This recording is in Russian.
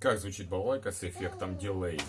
как звучит балалайка с эффектом дилей?